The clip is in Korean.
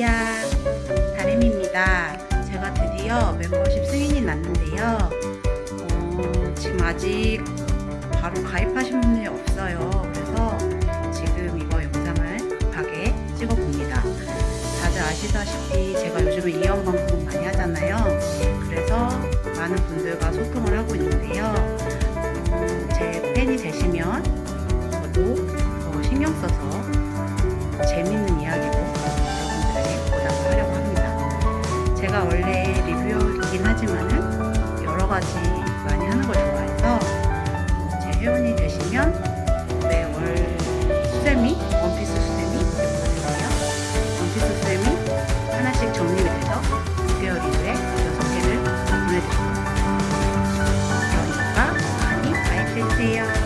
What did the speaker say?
다리야 다림입니다. 제가 드디어 멤버십 승인이 났는데요. 어, 지금 아직 바로 가입하신 분이 없어요. 그래서 지금 이거 영상을 급하게 찍어 봅니다. 다들 아시다시피 제가 요즘에 이연 방송 많이 하잖아요. 그래서 많은 분들과 소통을 하고 있는데요. 어, 제 팬이 되시면 제가 원래 리뷰이긴 하지만은 여러가지 많이 하는 걸 좋아해서 제 회원이 되시면 네, 매월 수세미 원피스 수세미 이렇거든요. 원피스 수세미 하나씩 정리를 해서 6개월 이후에 6개를 보내드립니다 그러니까 많이 가입해주세요.